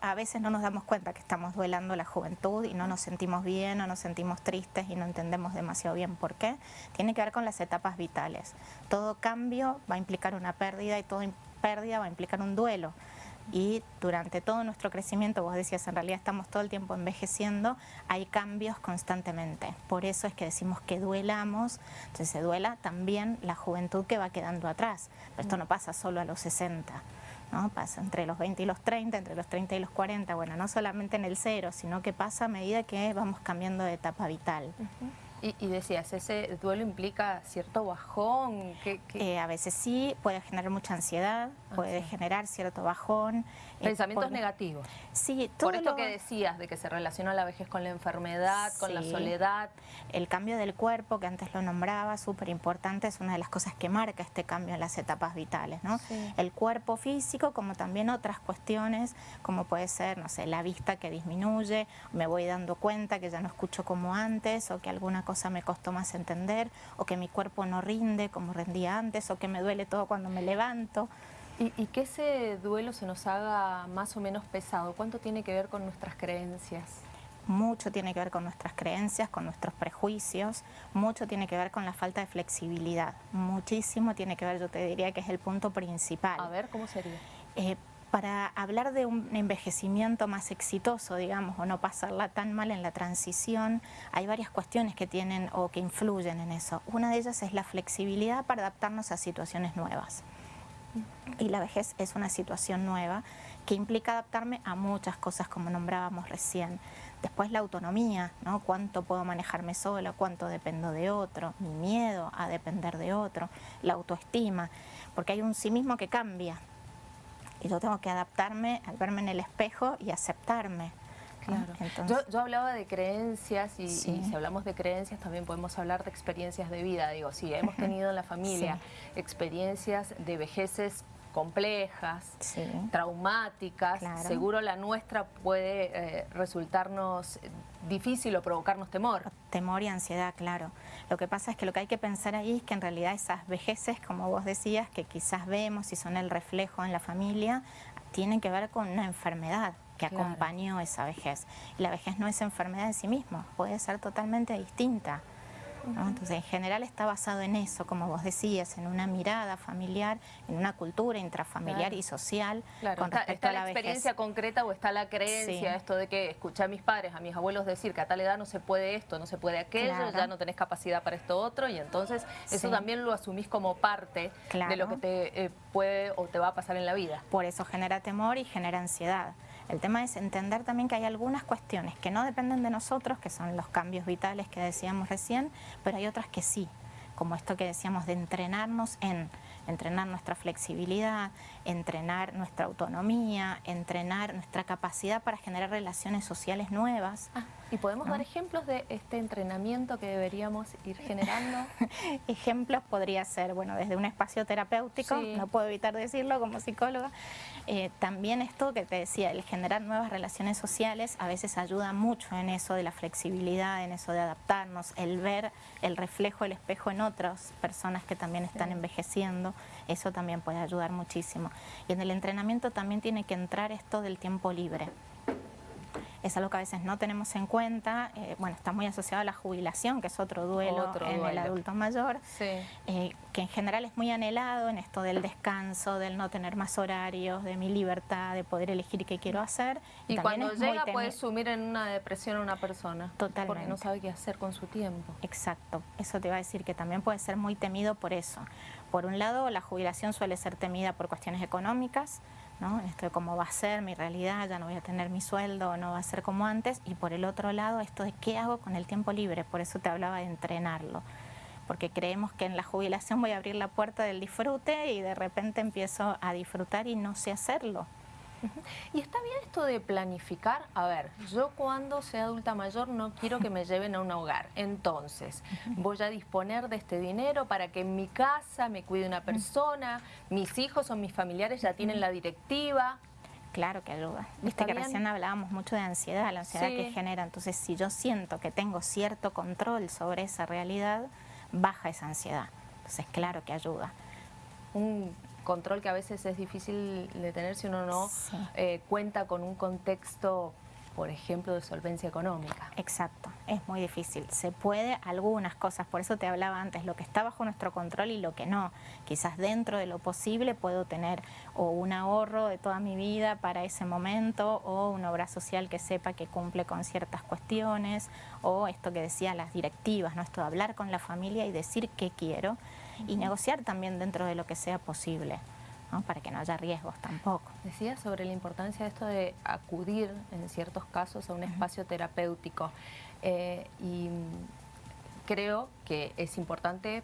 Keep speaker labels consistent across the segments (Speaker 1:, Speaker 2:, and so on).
Speaker 1: A veces no nos damos cuenta que estamos duelando la juventud y no nos sentimos bien o nos sentimos tristes y no entendemos demasiado bien por qué. Tiene que ver con las etapas vitales. Todo cambio va a implicar una pérdida y toda pérdida va a implicar un duelo y durante todo nuestro crecimiento, vos decías, en realidad estamos todo el tiempo envejeciendo, hay cambios constantemente. Por eso es que decimos que duelamos, entonces se duela también la juventud que va quedando atrás. Pero esto no pasa solo a los 60. ¿No? Pasa entre los 20 y los 30, entre los 30 y los 40, bueno, no solamente en el cero, sino que pasa a medida que vamos cambiando de etapa vital.
Speaker 2: Y, decías, ¿ese duelo implica cierto bajón?
Speaker 1: Eh, a veces sí, puede generar mucha ansiedad, ah, puede generar cierto bajón.
Speaker 2: Eh, Pensamientos negativos.
Speaker 1: Sí,
Speaker 2: todo Por esto que decías, de que se relaciona la vejez con la enfermedad, con la soledad.
Speaker 1: El cambio del cuerpo, que antes lo nombraba, súper importante, es una de las cosas que marca este cambio en las etapas vitales, ¿no? El cuerpo físico, como también otras cuestiones, como puede ser, no sé, la vista que disminuye, me voy dando cuenta que ya no escucho como antes, o que alguna cosa me costó más entender, o que mi cuerpo no rinde como rendía antes, o que me duele todo cuando me levanto.
Speaker 2: Y, que ese duelo se nos haga más o menos pesado, ¿cuánto tiene que ver con nuestras creencias?
Speaker 1: Mucho tiene que ver con nuestras creencias, con nuestros prejuicios, mucho tiene que ver con la falta de flexibilidad, muchísimo tiene que ver, yo te diría que es el punto principal.
Speaker 2: A ver, ¿cómo sería?
Speaker 1: Eh, para hablar de un envejecimiento más exitoso, digamos, o no pasarla tan mal en la transición, hay varias cuestiones que tienen o que influyen en eso. Una de ellas es la flexibilidad para adaptarnos a situaciones nuevas. Y la vejez es una situación nueva que implica adaptarme a muchas cosas como nombrábamos recién. Después la autonomía, ¿no? Cuánto puedo manejarme sola, cuánto dependo de otro, mi miedo a depender de otro, la autoestima, porque hay un sí mismo que cambia, y yo tengo que adaptarme al verme en el espejo y aceptarme.
Speaker 2: Claro. yo, hablaba de creencias y, si hablamos de creencias también podemos hablar de experiencias de vida. Digo, sí, hemos tenido en la familia experiencias de vejeces complejas, traumáticas, seguro la nuestra puede eh, resultarnos difícil o provocarnos temor.
Speaker 1: Temor y ansiedad, claro. Lo que pasa es que lo que hay que pensar ahí es que en realidad esas vejeces, como vos decías, que quizás vemos y son el reflejo en la familia, tienen que ver con una enfermedad que acompañó esa vejez. Y la vejez no es enfermedad en sí misma, puede ser totalmente distinta. Entonces, en general está basado en eso, como vos decías, en una mirada familiar, en una cultura intrafamiliar y social
Speaker 2: con respecto a la, experiencia concreta o está la creencia, esto de que escuché a mis padres, a mis abuelos decir que a tal edad no se puede esto, no se puede aquello, ya no tenés capacidad para esto otro y entonces eso también lo asumís como parte de lo que te eh, puede o te va a pasar en la vida.
Speaker 1: Por eso genera temor y genera ansiedad. El tema es entender también que hay algunas cuestiones que no dependen de nosotros, que son los cambios vitales que decíamos recién, pero hay otras que sí, como esto que decíamos de entrenarnos en entrenar nuestra flexibilidad, entrenar nuestra autonomía, entrenar nuestra capacidad para generar relaciones sociales nuevas.
Speaker 2: Ah, ¿Y podemos dar ejemplos de este entrenamiento que deberíamos ir generando?
Speaker 1: ejemplos podría ser, bueno, desde un espacio terapéutico, no puedo evitar decirlo como psicóloga, eh, también esto que te decía, el generar nuevas relaciones sociales a veces ayuda mucho en eso de la flexibilidad, en eso de adaptarnos, el ver el reflejo, el espejo en otras personas que también están envejeciendo, eso también puede ayudar muchísimo. Y en el entrenamiento también tiene que entrar esto del tiempo libre es algo que a veces no tenemos en cuenta, eh, bueno, está muy asociado a la jubilación, que es otro duelo en el adulto mayor, eh, que en general es muy anhelado en esto del descanso, del no tener más horarios, de mi libertad, de poder elegir qué quiero hacer.
Speaker 2: Y, cuando llega puede sumir en una depresión a una persona, Totalmente. porque no sabe qué hacer con su tiempo.
Speaker 1: Exacto, eso te va a decir que también puede ser muy temido por eso. Por un lado, la jubilación suele ser temida por cuestiones económicas, esto de cómo va a ser mi realidad, ya no voy a tener mi sueldo, no va a ser como antes. Y por el otro lado, esto de qué hago con el tiempo libre, por eso te hablaba de entrenarlo. Porque creemos que en la jubilación voy a abrir la puerta del disfrute y de repente empiezo a disfrutar y no sé hacerlo.
Speaker 2: Y está bien esto de planificar, a ver, yo cuando sea adulta mayor no quiero que me lleven a un hogar, entonces voy a disponer de este dinero para que en mi casa me cuide una persona, mis hijos o mis familiares ya tienen la directiva,
Speaker 1: Claro que ayuda. Viste que recién hablábamos mucho de ansiedad, la ansiedad que genera. Entonces, si yo siento que tengo cierto control sobre esa realidad, baja esa ansiedad. Entonces, claro que ayuda.
Speaker 2: Un control que a veces es difícil de tener si uno no eh, cuenta con un contexto por ejemplo, de solvencia económica.
Speaker 1: Exacto, es muy difícil. Se puede algunas cosas, por eso te hablaba antes, lo que está bajo nuestro control y lo que no. Quizás dentro de lo posible puedo tener o un ahorro de toda mi vida para ese momento o una obra social que sepa que cumple con ciertas cuestiones o esto que decía las directivas, ¿no? esto de hablar con la familia y decir qué quiero y negociar también dentro de lo que sea posible para que no haya riesgos tampoco.
Speaker 2: Decía sobre la importancia de esto de acudir en ciertos casos a un espacio terapéutico eh, y creo que es importante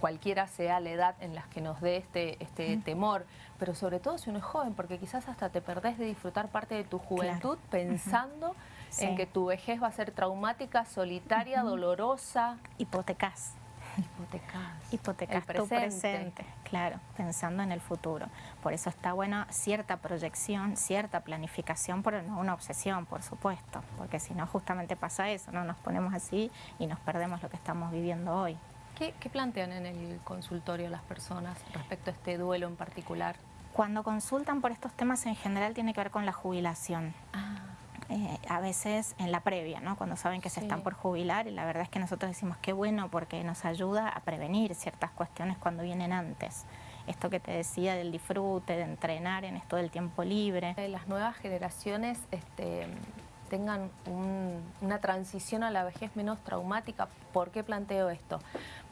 Speaker 2: cualquiera sea la edad en la que nos dé este, este temor, pero sobre todo si uno es joven, porque quizás hasta te perdés de disfrutar parte de tu juventud pensando en que tu vejez va a ser traumática, solitaria, dolorosa.
Speaker 1: Hipotecas. Hipotecas. Hipotecas tu presente, claro, pensando en el futuro. Por eso está buena cierta proyección, cierta planificación, pero no una obsesión, por supuesto, porque si no justamente pasa eso, no nos ponemos así y nos perdemos lo que estamos viviendo hoy.
Speaker 2: ¿Qué, plantean en el consultorio las personas respecto a este duelo en particular?
Speaker 1: Cuando consultan por estos temas en general tiene que ver con la jubilación.
Speaker 2: Ah.
Speaker 1: Eh, a veces en la previa, ¿no? cuando saben que se están por jubilar, y la verdad es que nosotros decimos qué bueno porque nos ayuda a prevenir ciertas cuestiones cuando vienen antes. Esto que te decía del disfrute, de entrenar en esto del tiempo libre.
Speaker 2: Las nuevas generaciones este, tengan una transición a la vejez menos traumática. ¿Por qué planteo esto?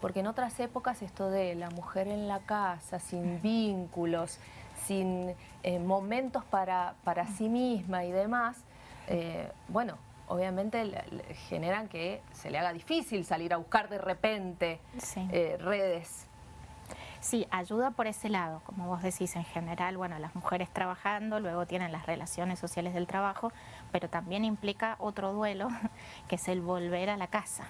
Speaker 2: Porque en otras épocas esto de la mujer en la casa, sin vínculos, sin eh, momentos para, para sí misma y demás, eh, bueno, obviamente generan que se le haga difícil salir a buscar de repente eh, redes.
Speaker 1: Sí, ayuda por ese lado, como vos decís, en general, bueno, las mujeres trabajando, luego tienen las relaciones sociales del trabajo, pero también implica otro duelo, que es el volver a la casa.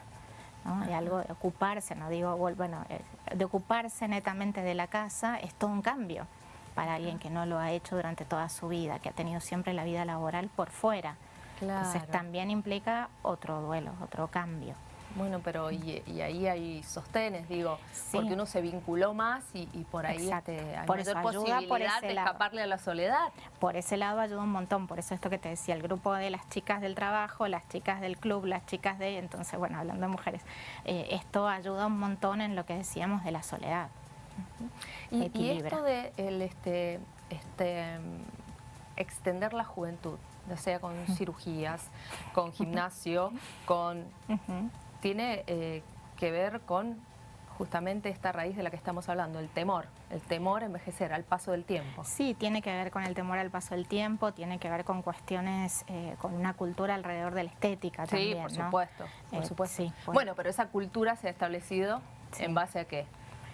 Speaker 1: ¿no? De algo de ocuparse, no digo, bueno, eh, de ocuparse netamente de la casa es todo un cambio para alguien que no lo ha hecho durante toda su vida, que ha tenido siempre la vida laboral por fuera. Entonces también implica otro duelo, otro cambio.
Speaker 2: Bueno, pero y, ahí hay sostenes, digo, porque uno se vinculó más y, por ahí este, hay por mayor posibilidad de escaparle a la soledad.
Speaker 1: Por ese lado ayuda un montón, por eso esto que te decía, el grupo de las chicas del trabajo, las chicas del club, las chicas de... Entonces, bueno, hablando de mujeres, eh, esto ayuda un montón en lo que decíamos de la soledad.
Speaker 2: y, y, esto de el, este, este, extender la juventud, ya sea con cirugías, con gimnasio, con... Tiene eh, que ver con justamente esta raíz de la que estamos hablando, el temor, el temor a envejecer al paso del tiempo.
Speaker 1: Sí, tiene que ver con el temor al paso del tiempo, tiene que ver con cuestiones, eh, con una cultura alrededor de la estética también,
Speaker 2: Sí, por supuesto, por eh, supuesto. Bueno, pero esa cultura se ha establecido en base a qué?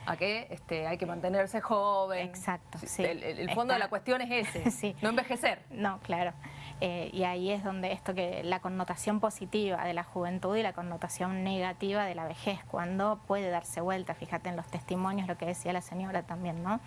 Speaker 2: A que este, hay que mantenerse joven.
Speaker 1: Exacto,
Speaker 2: sí. El, fondo de la cuestión es ese, no envejecer.
Speaker 1: No, claro. Eh, y ahí es donde esto que la connotación positiva de la juventud y la connotación negativa de la vejez, cuando puede darse vuelta, fíjate en los testimonios, lo que decía la señora también, ¿no?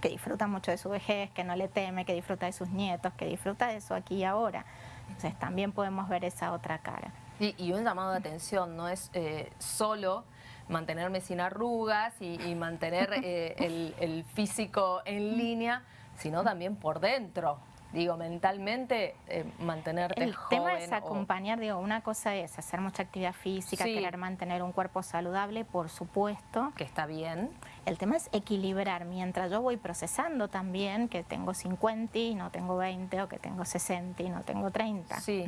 Speaker 1: que disfruta mucho de su vejez, que no le teme, que disfruta de sus nietos, que disfruta de eso aquí y ahora. Entonces también podemos ver esa otra cara.
Speaker 2: Y, un llamado de atención, no es eh, solo mantenerme sin arrugas y, mantener eh, el, el físico en línea, sino también por dentro digo, mentalmente eh, mantenerte
Speaker 1: El tema es acompañar, digo, una cosa es hacer mucha actividad física, querer mantener un cuerpo saludable, por supuesto.
Speaker 2: Que está bien.
Speaker 1: El tema es equilibrar, mientras yo voy procesando también que tengo 50 y no tengo 20, o que tengo 60 y no tengo 30,
Speaker 2: sí.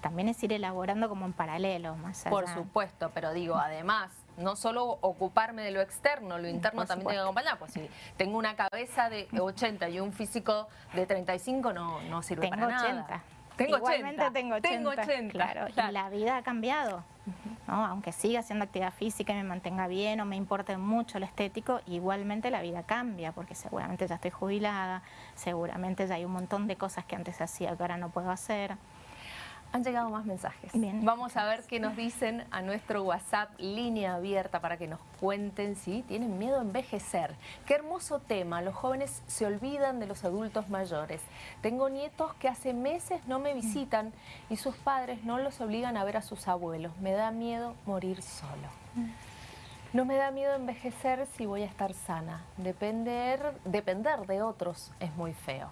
Speaker 1: También es ir elaborando como en paralelo, más allá.
Speaker 2: Por supuesto, pero digo, además no solo ocuparme de lo externo, lo interno también tengo que acompañar. Pues si tengo una cabeza de 80 y un físico de 35, no, no sirve para nada.
Speaker 1: Tengo Igualmente 80. tengo 80. Tengo 80. Claro, y la vida ha cambiado. ¿no? Aunque siga haciendo actividad física y me mantenga bien o me importe mucho lo estético, igualmente la vida cambia, porque seguramente ya estoy jubilada, seguramente ya hay un montón de cosas que antes hacía que ahora no puedo hacer.
Speaker 2: Han llegado más mensajes. Vamos a ver qué nos dicen a nuestro WhatsApp, línea abierta, para que nos cuenten si tienen miedo a envejecer. Qué hermoso tema, los jóvenes se olvidan de los adultos mayores. Tengo nietos que hace meses no me visitan y sus padres no los obligan a ver a sus abuelos. Me da miedo morir solo. No me da miedo envejecer si voy a estar sana. Depender, depender de otros es muy feo.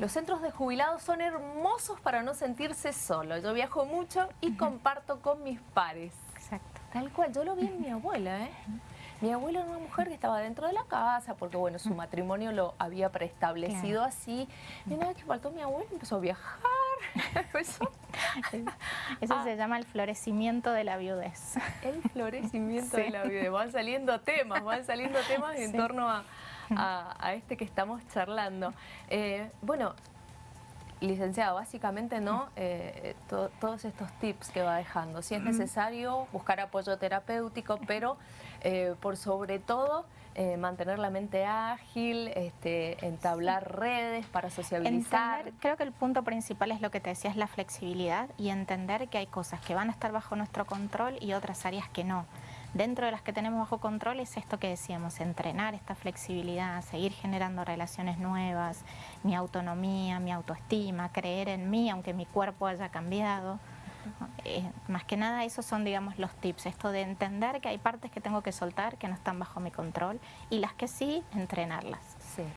Speaker 2: Los centros de jubilados son hermosos para no sentirse solo. Yo viajo mucho y comparto con mis pares.
Speaker 1: Exacto.
Speaker 2: Tal cual, yo lo vi en mi abuela, ¿eh? Mi abuela era una mujer que estaba dentro de la casa porque, bueno, su matrimonio lo había preestablecido así. Y nada que faltó mi abuela, empezó a viajar.
Speaker 1: Eso, Eso se llama el florecimiento de la viudez.
Speaker 2: El florecimiento de la viudez. Van saliendo temas, van saliendo temas en torno a, a, este que estamos charlando. Eh, bueno, licenciado, básicamente no eh, todos estos tips que va dejando. Si es necesario, buscar apoyo terapéutico, pero eh, por sobre todo mantener la mente ágil, este, entablar redes para sociabilizar.
Speaker 1: creo que el punto principal es lo que te decía, es la flexibilidad y entender que hay cosas que van a estar bajo nuestro control y otras áreas que no. Dentro de las que tenemos bajo control es esto que decíamos, entrenar esta flexibilidad, seguir generando relaciones nuevas, mi autonomía, mi autoestima, creer en mí aunque mi cuerpo haya cambiado. Eh, más que nada esos son digamos los tips, esto de entender que hay partes que tengo que soltar que no están bajo mi control y las que sí, entrenarlas.